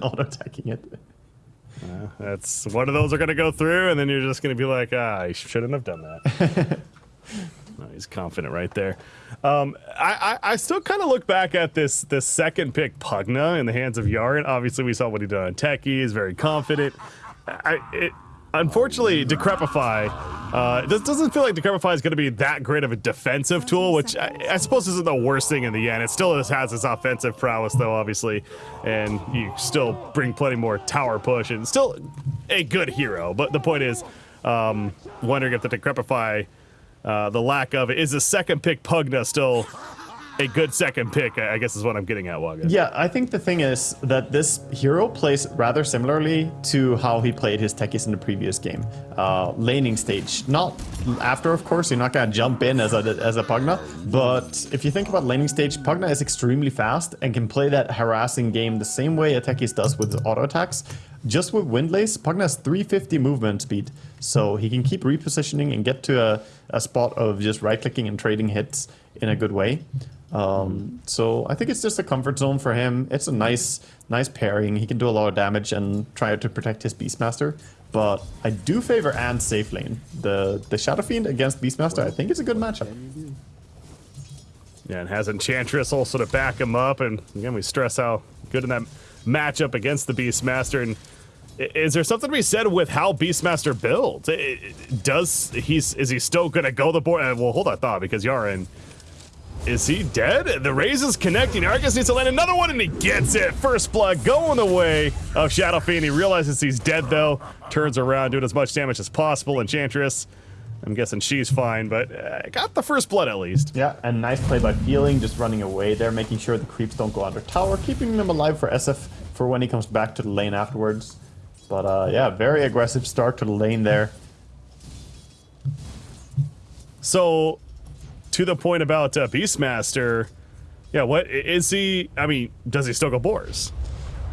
auto attacking it. Uh, that's one of those are going to go through, and then you're just going to be like, ah, I shouldn't have done that. oh, he's confident right there. Um, I, I, I, still kind of look back at this this second pick Pugna in the hands of Yaren. Obviously, we saw what he did on Techie. He's very confident. I, it, unfortunately, Decrepify, uh, this doesn't feel like Decrepify is going to be that great of a defensive tool, which I, I, suppose isn't the worst thing in the end. It still has its offensive prowess, though, obviously, and you still bring plenty more tower push, and still a good hero. But the point is, um, wondering if the Decrepify, uh, the lack of it, is the second pick Pugna still a good second pick, I guess is what I'm getting at, Waga. Yeah, I think the thing is that this hero plays rather similarly to how he played his techies in the previous game. Uh, laning stage. Not after, of course, you're not gonna jump in as a, as a Pugna, but if you think about laning stage, Pugna is extremely fast and can play that harassing game the same way a techies does with auto attacks. Just with Windlace, Pugna has 350 movement speed, so he can keep repositioning and get to a, a spot of just right-clicking and trading hits in a good way. Um, so I think it's just a comfort zone for him. It's a nice, nice pairing. He can do a lot of damage and try to protect his Beastmaster. But I do favor and safe lane. The the Shadow Fiend against Beastmaster, I think it's a good matchup. Yeah, and has Enchantress also to back him up. And again, we stress how good in that matchup against the Beastmaster. And is there something to be said with how Beastmaster builds? Does he's is he still gonna go the boars? Well, hold that thought because Yaren is he dead? The raze is connecting. Arcus needs to land another one, and he gets it. First blood going the way of Shadow Fiend. He realizes he's dead, though. Turns around, doing as much damage as possible. Enchantress, I'm guessing she's fine, but uh, got the first blood at least. Yeah, and nice play by Feeling, just running away there, making sure the creeps don't go under tower, keeping them alive for SF for when he comes back to the lane afterwards. But uh, yeah, very aggressive start to the lane there. So to the point about uh, Beastmaster, yeah, what is he? I mean, does he still go boars?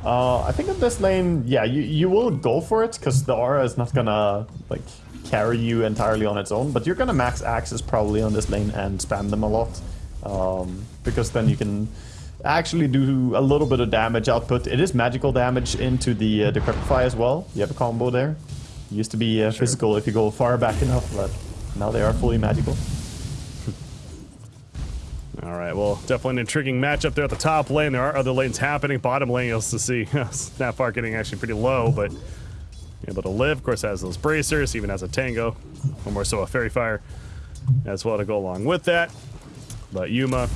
Uh, I think in this lane, yeah, you, you will go for it because the aura is not gonna like carry you entirely on its own, but you're gonna max axes probably on this lane and spam them a lot um, because then you can actually do a little bit of damage output. It is magical damage into the uh, Decrepify as well. You have a combo there. used to be uh, sure. physical if you go far back enough, but now they are fully magical. Right, well, definitely an intriguing matchup there at the top lane. There are other lanes happening. Bottom lane, you'll see Snapfire getting actually pretty low, but able to live. Of course, has those bracers, even has a tango, or more so a Faerie Fire as well to go along with that. But Yuma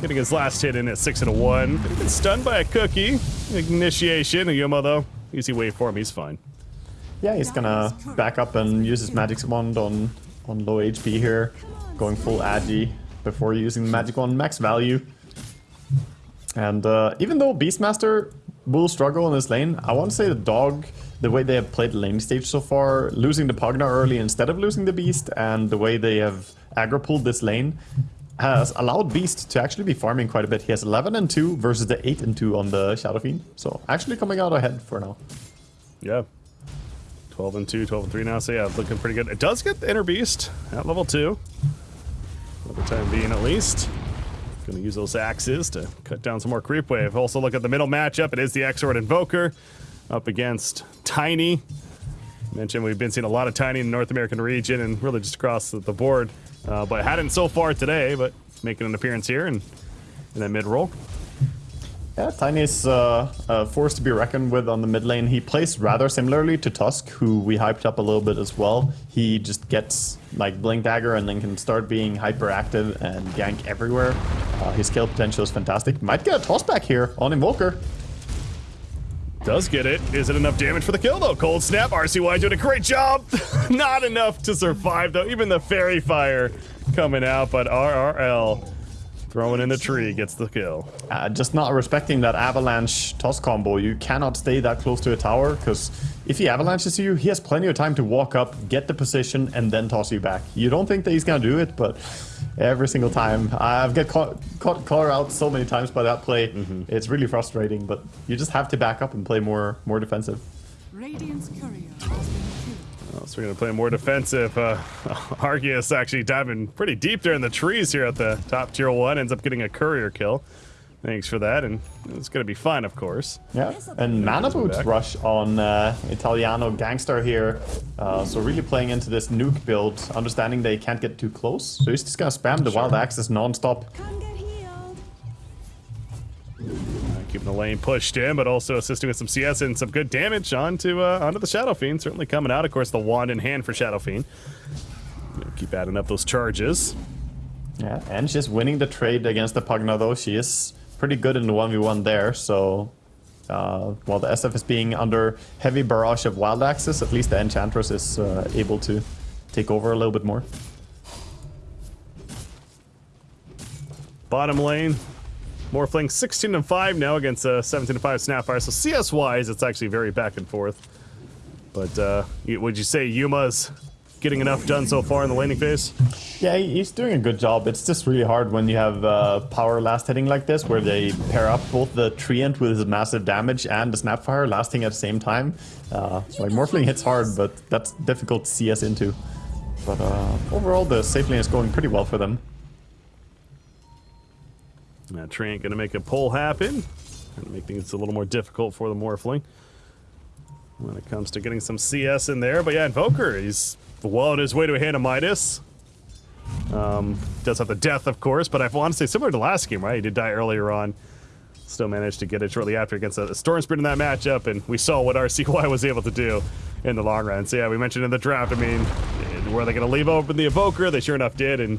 getting his last hit in at 6 and a 1. Been stunned by a cookie. Initiation. Yuma, though, easy way for him. He's fine. Yeah, he's gonna back up and use his magic wand on, on low HP here. Going full agi before using the magic wand max value. And uh, even though Beastmaster will struggle in this lane, I want to say the dog, the way they have played lane stage so far, losing the Pugna early instead of losing the Beast, and the way they have aggro pulled this lane, has allowed Beast to actually be farming quite a bit. He has 11 and 2 versus the 8 and 2 on the Shadow Fiend. So actually coming out ahead for now. Yeah. 12 and 2, 12 and 3 now. So yeah, looking pretty good. It does get the Inner Beast at level 2 for the time being at least. Gonna use those axes to cut down some more creep wave. Also look at the middle matchup. It is the Exort Invoker up against Tiny. Mentioned we've been seeing a lot of Tiny in the North American region and really just across the board. Uh, but hadn't so far today, but making an appearance here and in that mid role. Yeah, Tiny is uh, a force to be reckoned with on the mid lane. He plays rather similarly to Tusk, who we hyped up a little bit as well. He just gets like Blink Dagger and then can start being hyperactive and gank everywhere. Uh, his kill potential is fantastic. Might get a toss back here on Invoker. Does get it. Is it enough damage for the kill though? Cold Snap, RCY doing a great job. Not enough to survive though. Even the Faerie Fire coming out, but RRL Throwing in the tree gets the kill. Uh, just not respecting that avalanche toss combo. You cannot stay that close to a tower, because if he avalanches you, he has plenty of time to walk up, get the position, and then toss you back. You don't think that he's gonna do it, but every single time. I've get caught, caught, caught out so many times by that play. Mm -hmm. It's really frustrating, but you just have to back up and play more, more defensive. Radiant's courier so we're going to play more defensive. Uh, Arceus actually diving pretty deep there in the trees here at the top tier one. Ends up getting a courier kill. Thanks for that, and it's gonna be fun, of course. Yeah, and Mana Boot back. Rush on uh, Italiano Gangster here. Uh, so really playing into this nuke build, understanding they can't get too close. So he's just gonna spam the Wild Axes non-stop. Keeping the lane pushed in, but also assisting with some CS and some good damage onto uh, onto the Shadow Fiend. Certainly coming out. Of course, the wand in hand for Shadow Fiend. Keep adding up those charges. Yeah, and she's winning the trade against the Pugna though. She is pretty good in the 1v1 there, so... Uh, while the SF is being under heavy barrage of Wild Axes, at least the Enchantress is uh, able to take over a little bit more. Bottom lane, Morphling 16 and 5 now against uh, 17 and 5 Snapfire. So CS wise, it's actually very back and forth. But uh, would you say Yuma's getting enough done so far in the laning phase? Yeah, he's doing a good job. It's just really hard when you have uh, power last hitting like this, where they pair up both the Treant with his massive damage and the Snapfire lasting at the same time. Uh, like Morphling hits hard, but that's difficult to CS into. But uh, overall, the safe lane is going pretty well for them. Uh, Treant gonna make a pull happen and make things a little more difficult for the Morphling when it comes to getting some CS in there. But yeah, Invoker, he's well on his way to a hand of Midas. Um, does have the death, of course, but I want to say similar to last game, right? He did die earlier on. Still managed to get it shortly after against a Storm Spirit in that matchup, and we saw what RCY was able to do in the long run. So yeah, we mentioned in the draft, I mean, were they going to leave open the Invoker? They sure enough did, and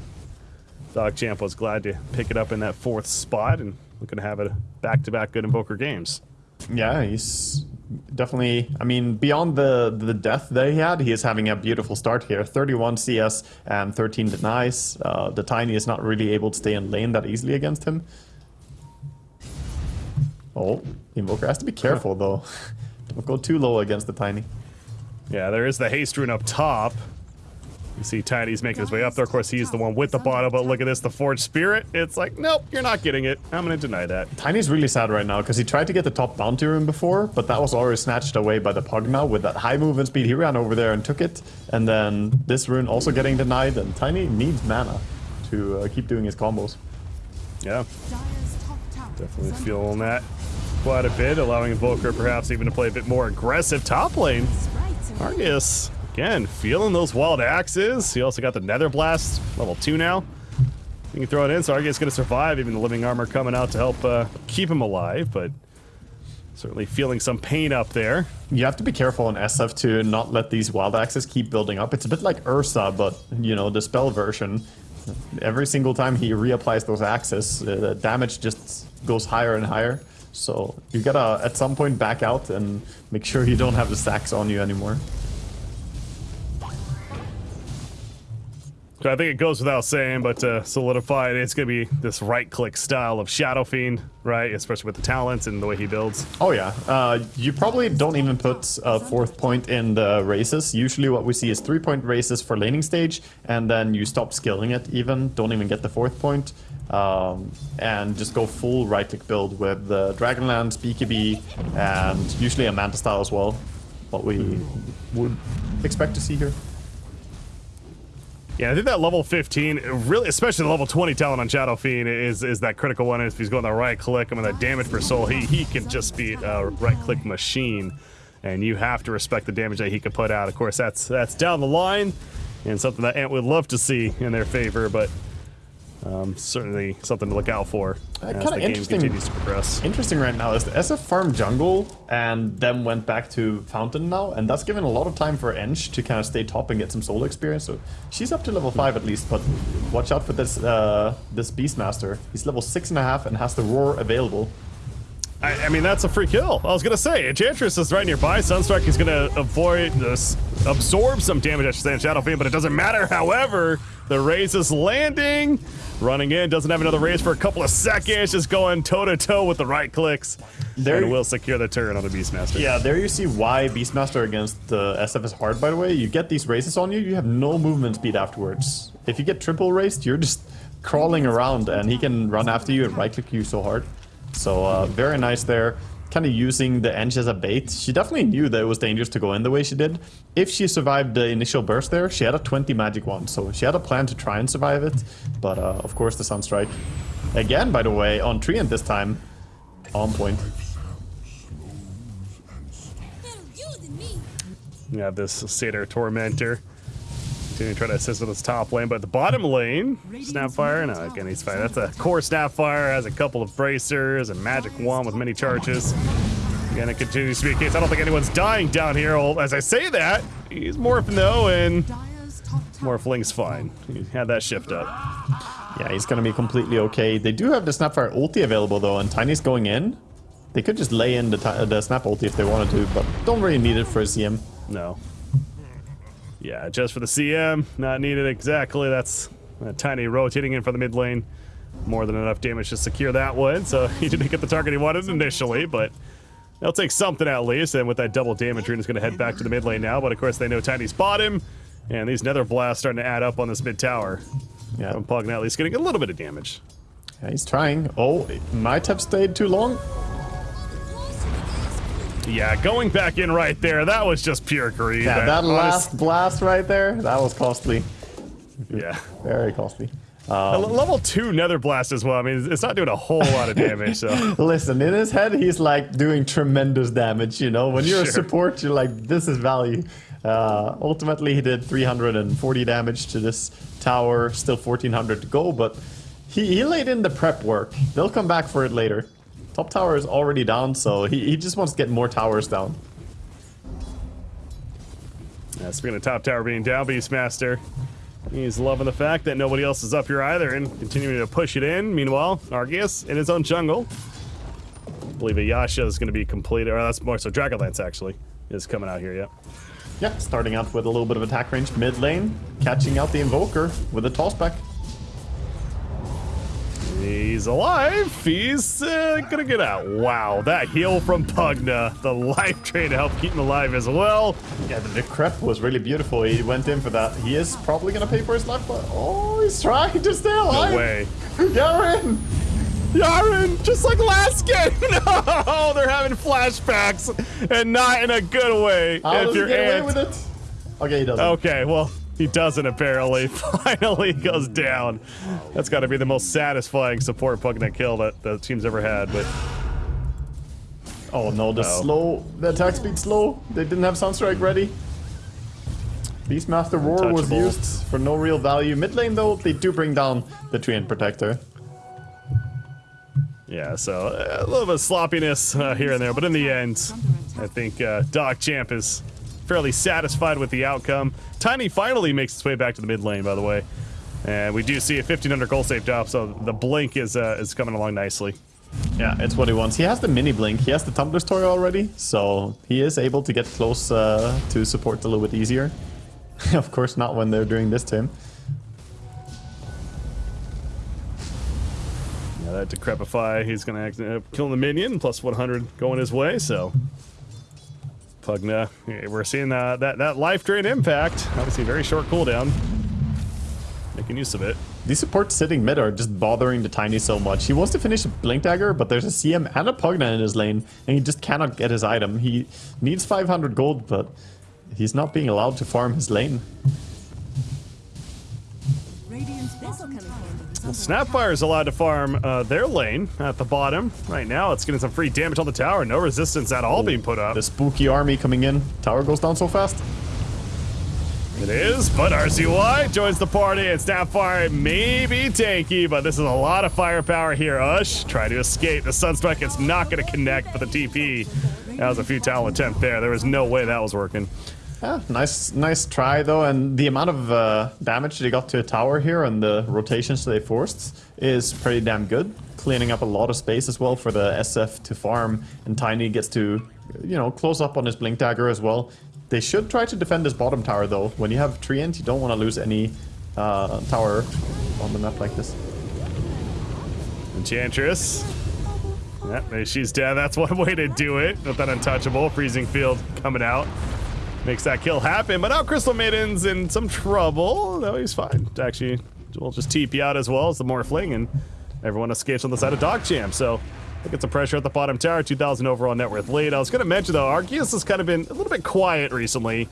Champ was glad to pick it up in that fourth spot and looking to have a back-to-back good Invoker games. Yeah, he's definitely. I mean, beyond the the death that he had, he is having a beautiful start here. 31 CS and 13 denies. Uh, the Tiny is not really able to stay in lane that easily against him. Oh, Invoker has to be careful though. Don't go too low against the Tiny. Yeah, there is the haste rune up top. You see Tiny's making his way up there. Of course, he's the one with the bottle, but look at this, the Forged Spirit. It's like, nope, you're not getting it. I'm going to deny that. Tiny's really sad right now because he tried to get the top bounty rune before, but that was already snatched away by the Pugna with that high movement speed. He ran over there and took it, and then this rune also getting denied. And Tiny needs mana to uh, keep doing his combos. Yeah, Dire's top tower definitely feeling that quite a bit, allowing Invoker perhaps even to play a bit more aggressive top lane. Sprites are Argus, again, feeling those wild axes. He also got the Nether Blast, level 2 now. You can throw it in, so Argus going to survive, even the living armor coming out to help uh, keep him alive, but certainly feeling some pain up there. You have to be careful on SF to not let these wild axes keep building up. It's a bit like Ursa, but you know the spell version. Every single time he reapplies those axes, uh, the damage just goes higher and higher. So you gotta at some point back out and make sure you don't have the stacks on you anymore. I think it goes without saying, but to solidify it, it's going to be this right-click style of Shadow Fiend, right? Especially with the talents and the way he builds. Oh yeah, uh, you probably don't even put a fourth point in the razes. Usually what we see is three point razes for laning stage, and then you stop skilling it even, don't even get the fourth point, um, and just go full right click build with the Dragonlance, BKB, and usually a Manta style as well. What we would expect to see here. Yeah, I think that level 15, really, especially the level 20 talent on Shadow Fiend is is that critical one. If he's going the right click, I mean, that damage per soul, he, he can just be a right click machine. And you have to respect the damage that he can put out. Of course, that's that's down the line and something that Ant would love to see in their favor, but um, certainly something to look out for Uh, as the game continues to progress. Interesting right now is the SF farm jungle and then went back to Fountain now, and that's given a lot of time for Ench to kind of stay top and get some solo experience. So she's up to level five at least, but watch out for this uh, this Beastmaster. He's level six and a half and has the roar available. I, I mean, that's a free kill. I was gonna say, Enchantress is right nearby. Sunstrike is gonna avoid this, absorb some damage, I should say, in Shadow Fiend, but it doesn't matter. However, the raze is landing, running in, doesn't have another raze for a couple of seconds, just going toe to toe with the right clicks, There- and will secure the turn on the Beastmaster. Yeah, there you see why Beastmaster against the SF is hard, by the way. You get these razes on you, you have no movement speed afterwards. If you get triple razed, you're just crawling around and he can run after you and right click you so hard. So uh, very nice there. Kind of using the Enge as a bait. She definitely knew that it was dangerous to go in the way she did. If she survived the initial burst there, she had a 20 magic wand, so she had a plan to try and survive it. But uh, of course, the Sunstrike. Again, by the way, on Treant this time, on point. Better you than me. You have this Satyr Tormentor. Continuing to try to assist with his top lane, but the bottom lane, Snapfire, no, again, he's fine. That's a core Snapfire, has a couple of bracers, and magic wand with many charges. Again, it continues to be a case. I don't think anyone's dying down here. Well, as I say that, he's morphing though, and Dire's top tower. Morphling's fine. He had that shift up. Yeah, he's gonna be completely okay. They do have the Snapfire ulti available though, and Tiny's going in. They could just lay in the, ti- the Snap ulti if they wanted to, but don't really need it for a CM. No. Yeah, just for the CM, not needed exactly. That's a tiny rotating in for the mid lane. More than enough damage to secure that one, so he didn't get the target he wanted initially, but they'll take something at least. And with that double damage, Rune is going to head back to the mid lane now, but of course they know Tiny's bottom, and these Nether Blasts starting to add up on this mid tower. Yeah, From Pugna at least getting a little bit of damage. yeah he's trying. Oh, it might have stayed too long. Yeah, going back in right there, that was just pure greed. Yeah, that last blast right there, that was costly. Yeah. Very costly. Um, level 2 Nether Blast as well. I mean, it's not doing a whole lot of damage, so. Listen, in his head, he's like doing tremendous damage, you know? When you're a support, you're like, this is value. Uh, ultimately, he did 340 damage to this tower, still 1400 to go, but he, he laid in the prep work. They'll come back for it later. Top tower is already down, so he, he just wants to get more towers down. Yeah, speaking of top tower being down, Beastmaster, he's loving the fact that nobody else is up here either and continuing to push it in. Meanwhile, Arceus in his own jungle. I believe a Yasha is going to be completed, or that's more so Dragonlance actually is coming out here, yeah. Yeah, starting out with a little bit of attack range mid lane, catching out the Invoker with a tossback. He's alive. He's uh, gonna get out. Wow, that heal from Pugna, the life drain to help keep him alive as well. Yeah, the, the crep was really beautiful. He went in for that. He is probably gonna pay for his life, but oh, he's trying to stay alive. No way. Garen! Yaren, just like last game. No, they're having flashbacks, and not in a good way. How if does he get away with it? Okay, he doesn't. Okay, well, he doesn't apparently. Finally goes down. That's got to be the most satisfying support Pugna kill that the team's ever had. But Oh no, the Uh-oh. slow, the attack speed slow. They didn't have Sunstrike ready. Beastmaster Roar was used for no real value. Mid lane though, they do bring down the Treant Protector. yeah, so uh, a little bit of sloppiness uh, here and there. But in the end, I think uh, Dog Champ is fairly satisfied with the outcome. Tiny finally makes its way back to the mid lane, by the way. And we do see a 1500 goal saved up, so the blink is uh, is coming along nicely. Yeah, it's what he wants. He has the mini blink. He has the Tumbler's Toy already, so he is able to get close uh, to support a little bit easier. of course, not when they're doing this to him. Yeah, that Decrepify, he's going to act, uh, kill the minion, plus 100 going his way, so. Pugna, yeah, we're seeing uh, that, that life drain impact. Obviously, very short cooldown. Making use of it. These supports sitting mid are just bothering the Tiny so much. He wants to finish a Blink Dagger, but there's a CM and a Pugna in his lane, and he just cannot get his item. He needs 500 gold, but he's not being allowed to farm his lane. Radiant's bottom tower is under Snapfire is allowed to farm uh, their lane at the bottom. Right now, it's getting some free damage on the tower. No resistance at all being put up. The spooky army coming in. Tower goes down so fast. It is, but RCY joins the party, and Snapfire may be tanky, but this is a lot of firepower here. Ush, try to escape. The Sunstrike is not going to connect for the TP. That was a futile attempt there. There was no way that was working. Yeah, nice, nice try though, and the amount of uh, damage they got to a tower here and the rotations they forced is pretty damn good. Cleaning up a lot of space as well for the SF to farm, and Tiny gets to, you know, close up on his Blink Dagger as well. They should try to defend this bottom tower though. When you have Treant, you don't want to lose any uh, tower on the map like this. Enchantress. Yeah, she's dead. That's one way to do it. With that untouchable. Freezing Field coming out. Makes that kill happen. But now Crystal Maiden's in some trouble. No, he's fine. Actually, we'll just TP out as well as the Morphling, and everyone escapes on the side of Dog Champ. So Look at some pressure at the bottom tower, 2,000 overall net worth lead. I was going to mention, though, Arceus has kind of been a little bit quiet recently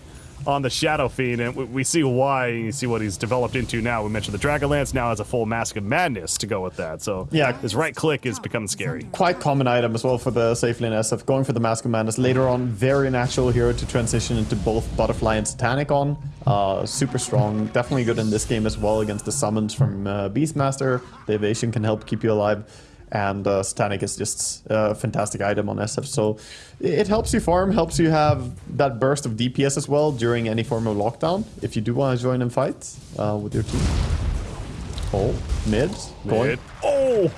on the Shadow Fiend, and we, we see why. You see what he's developed into now. We mentioned the Dragonlance now has a full Mask of Madness to go with that. So Yeah. his right click is becoming scary. Quite common item as well for the safe lane SF. Going for the Mask of Madness later on, very natural hero to transition into both Butterfly and Satanic on. Uh, super strong, definitely good in this game as well against the summons from uh, Beastmaster. The evasion can help keep you alive. And uh, Satanic is just a fantastic item on SF. So it helps you farm, helps you have that burst of DPS as well during any form of lockdown. If you do want to join and fight uh, with your team. Oh, mid. Mid. Oh!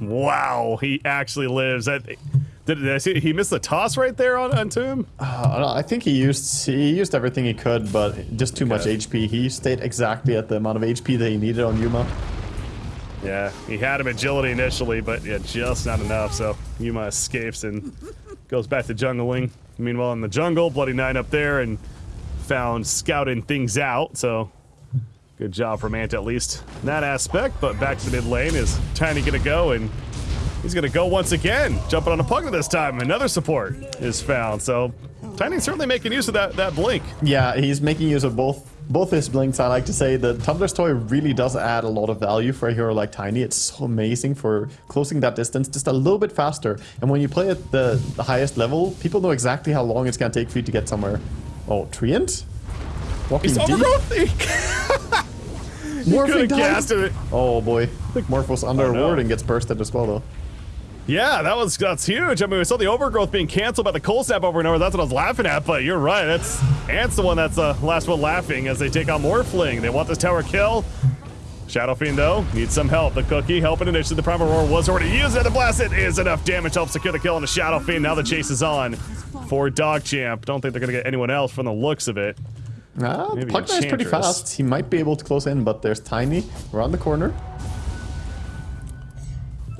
wow, he actually lives. That, did, did I see he missed the toss right there on onto him? Uh, I think he used he used everything he could, but just too much HP. He stayed exactly at the amount of HP that he needed on Yuma. Yeah, he had him agility initially, but yeah, just not enough. So Yuma escapes and goes back to jungling. Meanwhile, in the jungle, Bloody Nine up there and found scouting things out. So good job from Ant at least in that aspect. But back to the mid lane is Tiny gonna go and he's gonna go once again, jumping on a Pugna this time. Another support is found. So Tiny's certainly making use of that that blink. Yeah, he's making use of both both his blinks. I like to say the Tumbler's toy really does add a lot of value for a hero like Tiny. It's so amazing for closing that distance just a little bit faster. And when you play at the, the highest level, people know exactly how long it's gonna take for you to get somewhere. Oh, Treant? Walking He's deep. overgrowth. He Morphling could have died. it. Oh boy. I think Morphos under Oh, no. a ward and gets bursted as well though. Yeah, that was that's huge. I mean, we saw the overgrowth being canceled by the cold snap over and over. That's what I was laughing at. But you're right. That's Ant's the one that's the last one laughing as they take on Morphling. They want this tower kill. Shadow Fiend though needs some help. The cookie helping initially. The Primal Roar was already used, and the blast it is enough damage to help secure the kill on the Shadow Fiend. Now the chase is on for Dog Champ. Don't think they're gonna get anyone else from the looks of it. Ah, Maybe Pugna is pretty fast. He might be able to close in, but there's Tiny around the corner.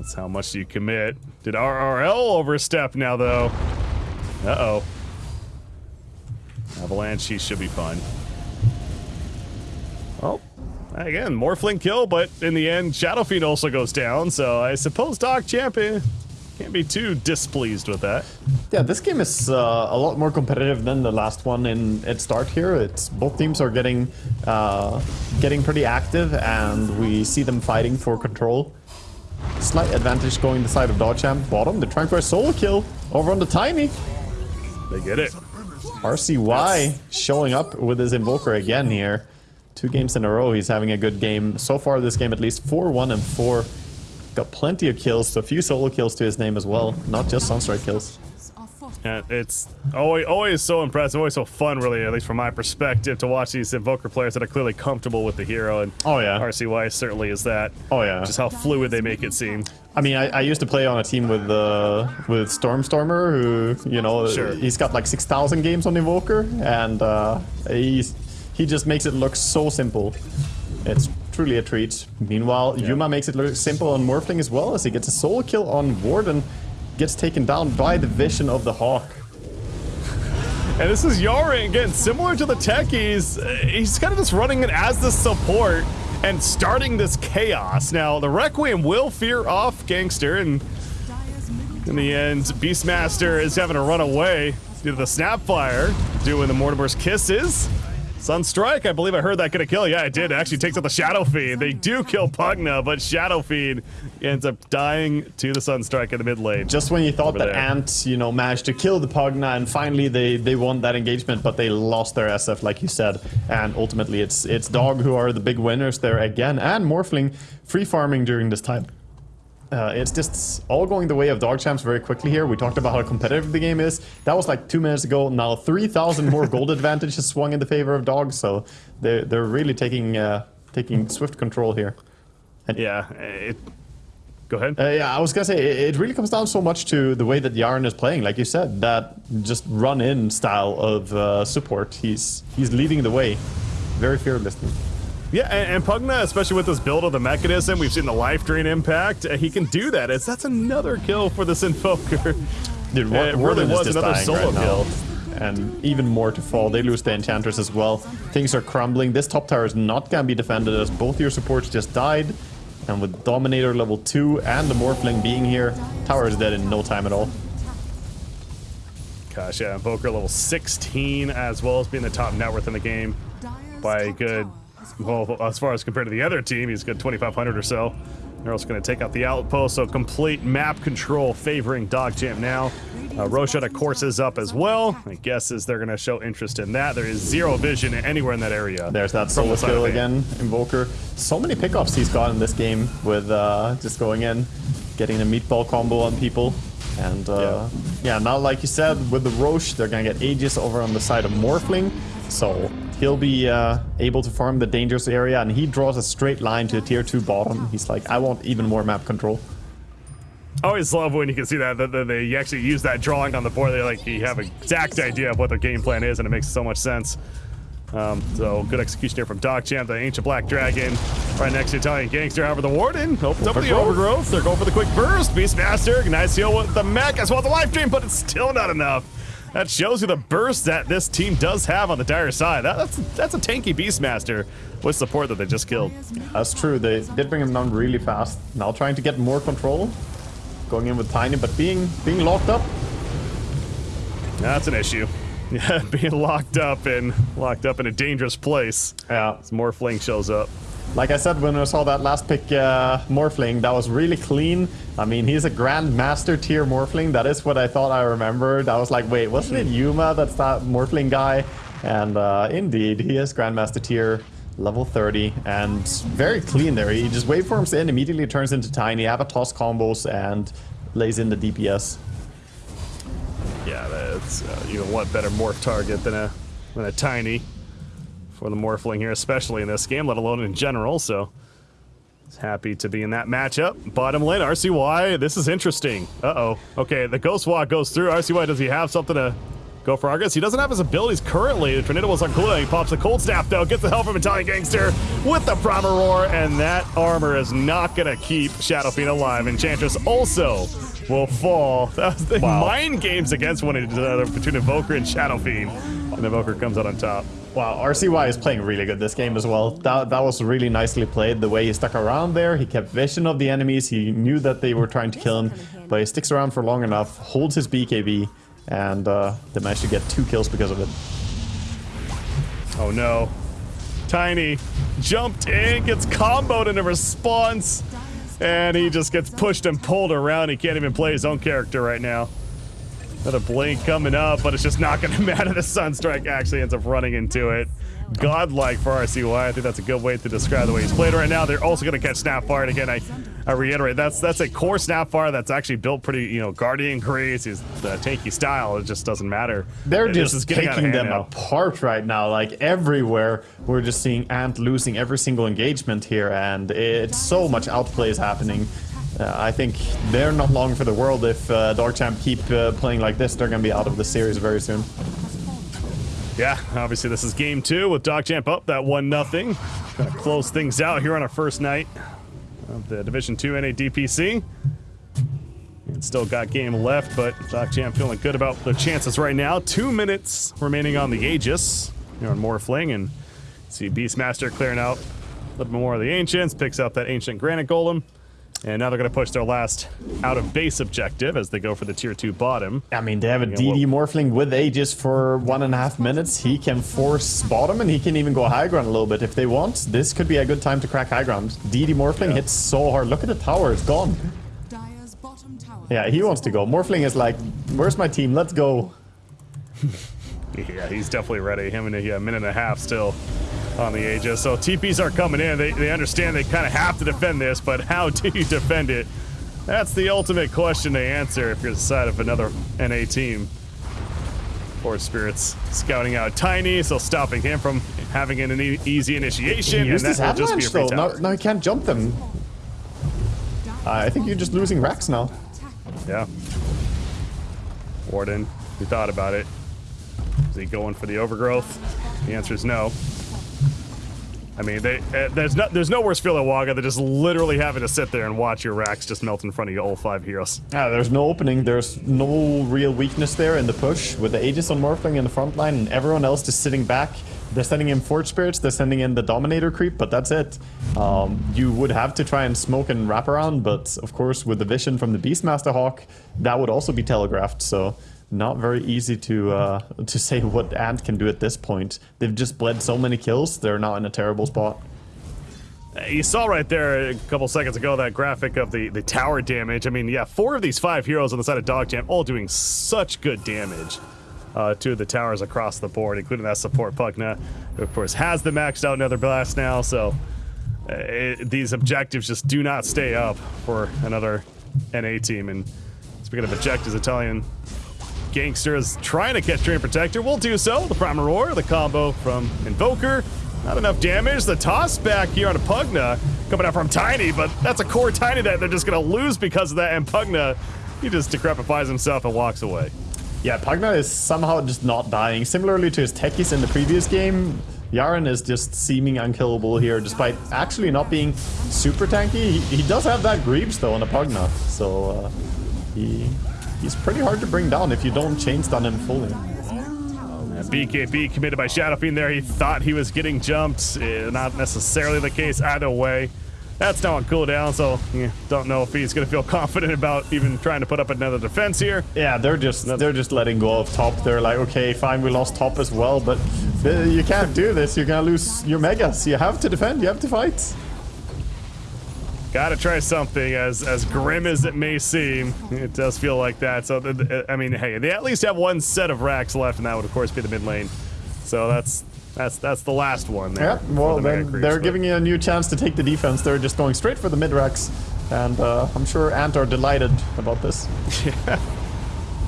That's how much you commit. Did RRL overstep now, though? Uh-oh. Avalanche, he should be fine. Oh, again, Morphling kill, but in the end, Shadow Fiend also goes down, so I suppose Doc Champion can't be too displeased with that. Yeah, this game is uh, a lot more competitive than the last one in its start here. It's both teams are getting uh, getting pretty active, and we see them fighting for control. Slight advantage going the side of Dog Champ. Bottom, they're trying for a solo kill over on the Tiny. They get it. RCY showing up with his Invoker again here. Two games in a row, he's having a good game. So far this game, at least 4-1 and 4. Got plenty of kills, so a few solo kills to his name as well. Not just Sunstrike kills. Yeah, it's always, always so impressive, always so fun, really, at least from my perspective, to watch these Invoker players that are clearly comfortable with the hero, and Oh, yeah. RCY certainly is that. Oh, yeah. Just how fluid they make it seem. I mean, I, I used to play on a team with uh, with Stormstormer, who you know Sure. he's got like six thousand games on Invoker, and uh, he's he just makes it look so simple. It's truly a treat. Meanwhile, Yuma makes it look simple on Morphling as well, as he gets a solo kill on Warden, gets taken down by the vision of the Hawk. And this is Yara again, similar to the techies. He's kind of just running it as the support and starting this chaos. Now, the Requiem will fear off Gangster, and in the end, Beastmaster is having to run away due to the Snapfire, doing the Mortimer's Kisses. Sunstrike, I believe I heard that get a kill. Yeah, it did. It actually takes out the Shadow Fiend. They do kill Pugna, but Shadow Fiend ends up dying to the Sunstrike in the mid lane. Just when you thought Over that there. Ant, you know, managed to kill the Pugna and finally they, they won that engagement, but they lost their SF, like you said. And ultimately it's it's Dog who are the big winners there again, and Morphling free farming during this time. Uh, it's just all going the way of Dog Champs very quickly here. We talked about how competitive the game is. That was like two minutes ago. Now 3,000 more gold advantage has swung in the favor of Dogs, so they're, they're really taking uh, taking swift control here. Yeah, it. Go ahead. Uh, yeah, I was gonna say it, it really comes down so much to the way that Yarn is playing, like you said, that just run-in style of uh, support. He's he's leading the way, very fearlessly. Yeah, and, and Pugna, especially with this build of the Mekansm, we've seen the life drain impact. Uh, he can do that. It's that's another kill for this Invoker. Dude, Yeah, it really was another solo right kill. And even more to fall. They lose the Enchantress as well. Things are crumbling. This top tower is not gonna be defended as both your supports just died. And with Dominator level 2 and the Morphling being here, tower is dead in no time at all. Gosh, yeah, Invoker level 16 as well as being the top net worth in the game by a good, well, as far as compared to the other team, he's got 2,500 or so. They're also going to take out the outpost, so complete map control favoring Dog Champ now. Uh, Roshan, of course, is up as well. My guess is they're going to show interest in that. There is zero vision anywhere in that area. There's that solo skill the again, Invoker. So many pickups he's got in this game with uh, just going in, getting a meatball combo on people. And uh, yeah. now like you said, with the Rosh, they're gonna get Aegis over on the side of Morphling. So he'll be uh, able to farm the dangerous area and he draws a straight line to tier 2 bottom. He's like, I want even more map control. I always love when you can see that, that, that they actually use that drawing on the board. They like you have an exact idea of what their game plan is, and it makes so much sense. Um, so good execution here from Dog Champ, the ancient black dragon, right next to Italian gangster. However, the warden opens up the Overgrowth. overgrowth. They're going for the quick burst. Beastmaster, nice heal with the mech as well as the life drain, but it's still not enough. That shows you the burst that this team does have on the dire side. That, that's that's a tanky Beastmaster with support that they just killed. That's true, they did bring him down really fast. Now trying to get more control. Going in with Tiny, but being being locked up. That's an issue. Yeah, being locked up and locked up in a dangerous place. Yeah. As fling shows up. Like I said when I saw that last pick, uh, Morphling, that was really clean. I mean, he's a Grand Master tier Morphling. That is what I thought I remembered. I was like, wait, wasn't it Yuma that's that Morphling guy? And uh, indeed, he is Grandmaster tier, level 30, and very clean there. He just waveforms in, immediately turns into Tiny, Avatos combos, and lays in the DPS. Yeah, that's uh, you know what better morph target than a than a tiny for the morphling here, especially in this game, let alone in general. So happy to be in that matchup. Bottom lane, RCY. This is interesting. Uh oh. Okay, the Ghost Walk goes through. RCY, does he have something to go for Argus? He doesn't have his abilities currently. The Tornado was uncooling. He pops the Cold Staff though, gets the help from Italian Gangster with the Primal Roar, and that armor is not gonna keep Shadow Fiend alive. Enchantress also will fall. That was the Wow. mind games against one another between Invoker and Shadow Fiend. And Invoker comes out on top. Wow, RCY is playing really good this game as well. That, that was really nicely played. The way he stuck around there, he kept vision of the enemies. He knew that they were trying to kill him, but he sticks around for long enough, holds his BKB, and uh, they managed to get two kills because of it. Oh no. Tiny jumped in, gets comboed in a response, and he just gets pushed and pulled around. He can't even play his own character right now. Another blink coming up, but it's just not going to matter. The Sunstrike actually ends up running into it. Godlike for RCY. I think that's a good way to describe the way he's played right now. They're also going to catch Snapfire. And again, I, I reiterate, that's that's a core Snapfire that's actually built pretty, you know, Guardian Grace, his the tanky style. It just doesn't matter. They're It just is getting out of taking them now. apart right now. Like everywhere, we're just seeing Ant losing every single engagement here, and it's so much outplay is happening. Uh, I think they're not long for the world if uh, Dogchamp keep uh, playing like this. They're going to be out of the series very soon. Yeah, obviously this is game two with Dogchamp up that one nothing. Gonna close things out here on our first night of the Division Two NADPC. Still got game left, but Dogchamp feeling good about their chances right now. Two minutes remaining on the Aegis here on Morphling, and see Beastmaster clearing out a little bit more of the Ancients, picks up that Ancient Granite Golem. And now they're going to push their last out of base objective as they go for the tier 2 bottom. I mean, they have a DD Morphling with Aegis for one and a half minutes. He can force bottom and he can even go high ground a little bit if they want. This could be a good time to crack high ground. DD Morphling Yeah. hits so hard. Look at the tower, it's gone. Dire's bottom tower. Yeah, he wants to go. Morphling is like, where's my team? Let's go. Yeah, he's definitely ready. Him and a yeah, minute and a half still on the Aegis. So TPs are coming in. They, they understand they kind of have to defend this, but how do you defend it? That's the ultimate question to answer if you're the side of another NA team. Forge Spirits scouting out Tiny, so stopping him from having an easy initiation, He and that his will just be a avalanche free though. Now, now he can't jump them. Uh, I think you're just losing racks now. Yeah. Warden, we thought about it. Is he going for the overgrowth? The answer is no. I mean, they, uh, there's no there's no worse feeling Waga than just literally having to sit there and watch your racks just melt in front of you, all five heroes. Yeah, there's no opening. There's no real weakness there in the push with the Aegis on Morphling in the front line and everyone else just sitting back, They're sending in Forge Spirits, they're sending in the Dominator creep, but that's it. Um, you would have to try and smoke and wrap around, but of course with the vision from the Beastmaster Hawk, that would also be telegraphed, so not very easy to uh, to say what Ant can do at this point. They've just bled so many kills, they're not in a terrible spot. You saw right there a couple seconds ago that graphic of the, the tower damage. I mean, yeah, four of these five heroes on the side of Dog Champ all doing such good damage uh, to the towers across the board, including that support Pugna, who of course has the maxed out Nether Blast now, so uh, it, these objectives just do not stay up for another NA team. And speaking of objectives, Italian Gangster is trying to catch Treant Protector, will do so. The Prime Roar, the combo from Invoker, not enough damage. The toss back here on a Pugna coming out from Tiny, but that's a core Tiny that they're just going to lose because of that. And Pugna, he just decrepifies himself and walks away. Yeah, Pugna is somehow just not dying. Similarly to his techies in the previous game, Yaren is just seeming unkillable here, despite actually not being super tanky. He, he does have that Greaves, though, on a Pugna, so uh, he he's pretty hard to bring down if you don't chain stun him fully. BKB committed by Shadow Fiend there. He thought he was getting jumped. Uh, not necessarily the case either way. That's now on cooldown, so yeah, don't know if he's gonna feel confident about even trying to put up another defense here. Yeah, they're just they're just letting go of top. They're like, okay, fine, we lost top as well, but you can't do this. You're gonna lose your megas. You have to defend. You have to fight. Gotta try something, as as grim as it may seem. It does feel like that. So, I mean, hey, they at least have one set of racks left, and that would, of course, be the mid lane. So that's that's that's the last one there. Yeah, well, the then creeps, they're but. giving you a new chance to take the defense. They're just going straight for the mid racks, and uh, I'm sure Ant are delighted about this. yeah.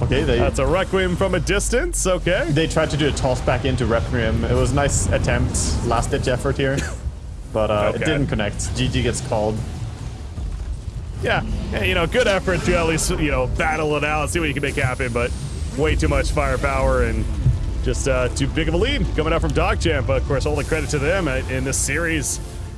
Okay, they. That's a Requiem from a distance. Okay. They tried to do a toss back into Requiem. It was a nice attempt, last ditch effort here, but uh, okay. it didn't connect. GG gets called yeah, you know, good effort to at least, you know, battle it out, see what you can make happen, but way too much firepower and just uh, too big of a lead coming out from Dog Champ. But of course, all the credit to them uh, in this series.